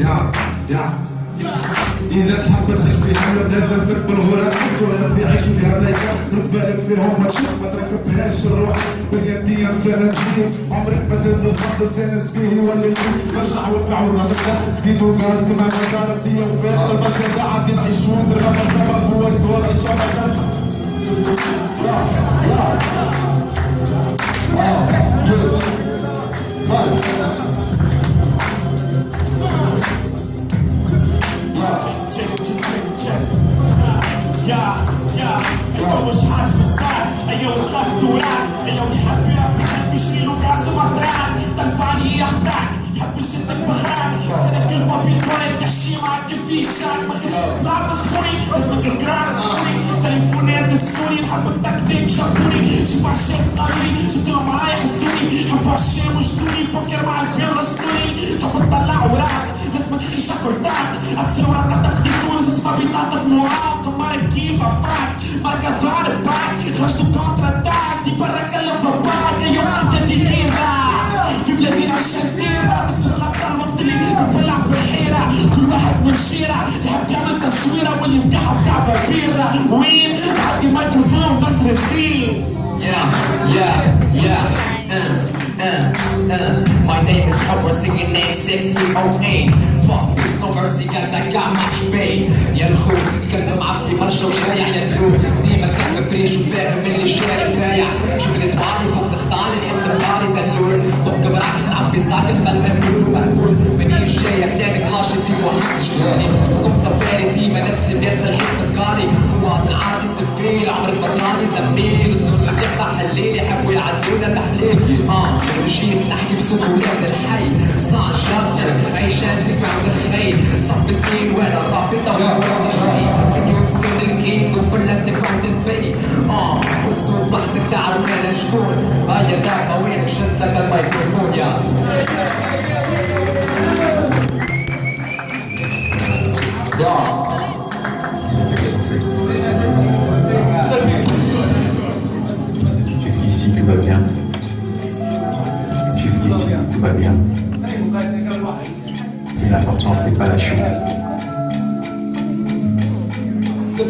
يا يا. إذا تحب تعيش في حالة لازم بالغرات والناس يعيشوا فيها ملايكة نتبالغ فيهم ما تشوف ما تركبهاش الروح. بنيتي انسان جديد عمرك ما تهز الخط الزانس فيه يولي برجع وارجع ونهضر جديد وغاز كما مدار دي وفات. البس قاعد نعيشوا ندرب السبب هو الدول الشباب يا دوران أيوه يحب يحب يشيل له كاس مطران تنفعني يخدعك. يحب يشدك بخراك أنا كل ما بيكون تحشي معك في شاك ما خليك تلعب السوري لازمك القرار السوري تليفونات تسوري نحبك تكتيك شطوري شوف عشان قالولي جبت لهم معايا حسدوني حبوا عشان وجدوني بوكر مع البيض اسطوري تحب تطلع وراك. لازمك خيشة كرتاك أكثر ورقة تقضي تونس اسمها بطاقة معاق مارك كيف عفاك باك خرجتوا كونتر اتاك دي برا كلم باباك أيوه تدي كيفا في بلادنا الشديرة تكسر الابطال مبطلي تطلع في الحيرة كل واحد من شيرة يحب يعمل تصويرة واللي مقحب كعبة بيرة وين عندي ميكروفون بس الدين. Uh, uh, uh. My name is Howard, singing name 6008. Fuck this, cause I got much pain. يا الخوف كلم عبدي مرشا وشايع يا القلوب ديما كان بريش وفاهم اللي شايع بايع شغلة بعضي فوق تختاري حب باري دلول فوق براك نعبي ساكت بل مقبول ومقبول. مني الجاية بتاعتك لاشتي وحيد شوالي فوق سفاري ديما نفس اللي بيسأل حب القاري. فوق العادي سفيل عمر المطاري زميل. زنون اللي بيقطع الليل يحبوا يعدونا التحليل آه جيت نحكي بسهولات الحي. صار شاطر عيشان تبع الخير. صف سنين وأنا رابطة ورانا جاي مليون سنين الكينج وكلها تبع البي آه والصوت وحدك تعرف أنا شكون هيا داك وينك شد لك الميكروفون يا.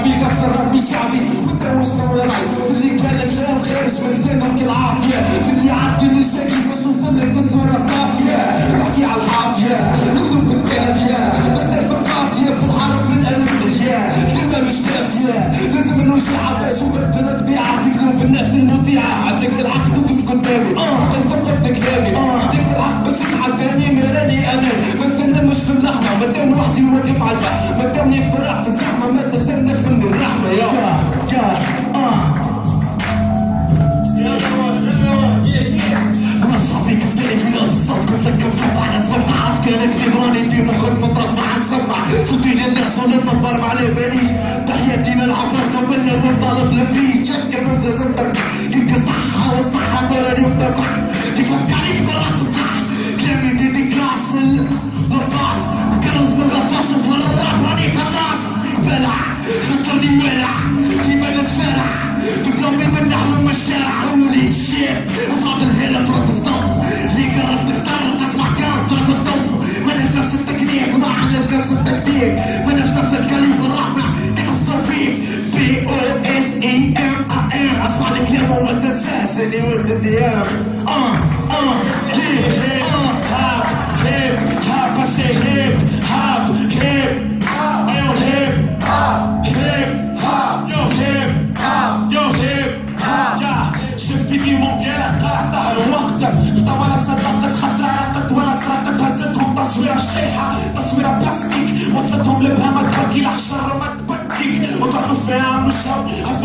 ربي غفر ربي شعبي. وتروش وراي في اللي كان كلام خارج من لسانهم كالعافية في اللي عدي اللي شاكي باش نوصل لك بالصورة صافية نحكي على الحافية نكتب بالكافية. نختار في القافية بالحرف من ألف الياء كلمة مش كافية. لازم نوجع باش ونبدا طبيعة. في قلوب الناس المطيعة. عندك الحق تقف قدامي. تنطق بكلامي. عندك الحق باش تحداني مراني أنا. ما مش في اللحظة. ما دام وحدي واقف على البحر ما دامني في الرحمة في الزحمة كان كتير راني في مخك متربع نسمع صوتي للناس ونتنبر ما ماناش نفس الكاليبر الرحمة كاتاستروفيك بي أو اس اي ام ا ام أسمع الكلام وما تنساش اللي ولد الديام آه آه هيب آه هاب هيب هاب هيب أيوه هيب هيب يو هيب يو هيب يا شوف فيديو مونكير طلعت ظهر وقتك طول صدقت خطرة عرقت ولا سرقت هزتهم تصويرة شيحة found a shop.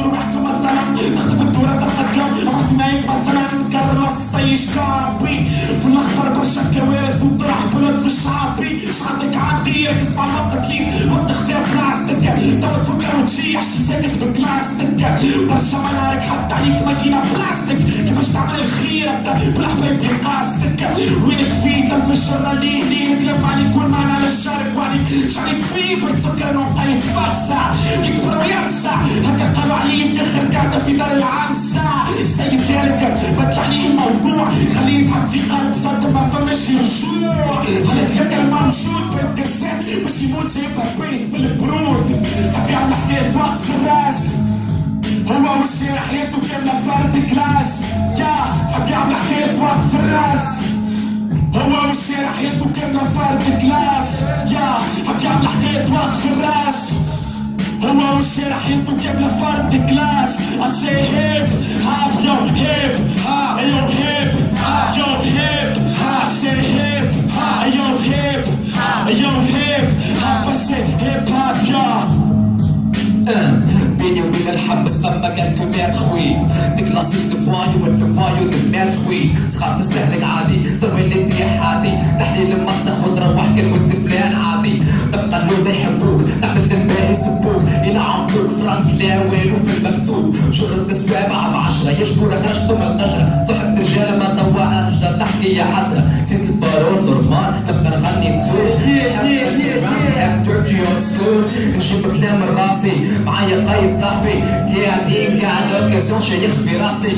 طيش كابي في الأخضر برشا كوارث وطرح بلد في الشعبي شعبك عادية تسمع مقتلين وانت اختار بلاستيك توا تفكر وتجيح شي ساكت ببلاستيك برشا منارك حتى عليك ماكينة بلاستيك كيفاش تعمل الخير أنت؟ بالحبايب قاستك وينك في تنفجر ليه ليه نتلف عليك والمعنى للشارك وعليك شعرك فيه بتفكر انه قايد فرصة يكبر وينسى هكا قالوا عليه في آخر قاعدة في دار العنسة السيد ذلك بتعني الموضوع. خليه يضحك في قلب صدر ما فماش رجوع خليه هكا الموجود بين كرسان باش يموت جايبها بيت في البرود. حتى يعمل حكاية وقت في الراس. هو والشارع حياته كاملة فرد كلاس. يا حب يعمل حكاية وقت في الراس. هو والشارع حياته كاملة فرد كلاس. يا حب يعمل حكاية وقت في الراس. هو والشارع حياته كاملة فرد كلاس I say hip hop yo hip hop. Yo hip hop yo hip hop. I say hip hop. Yo hip hop. Yo hip hop. I say hip hop yo بيني وبين الحبس فما كان كميات خوي ديكلاسيك دفوايو والدفوايو دمات خوي صغار تستهلك عادي سوي اللي عادي تحليل مسخ وتروح كلمة لا والو في المكتوب. شرط السابعة بعشرة يشكر خرجتو من القشرة صحبت رجال ما طوعها نجدة تحكي يا حسرة. نسيت البارون نورمال لما نغني سكول نجيب كلام راسي. معايا قايس صاحبي قاعدين قاعد اوكازيون شيخ في راسي.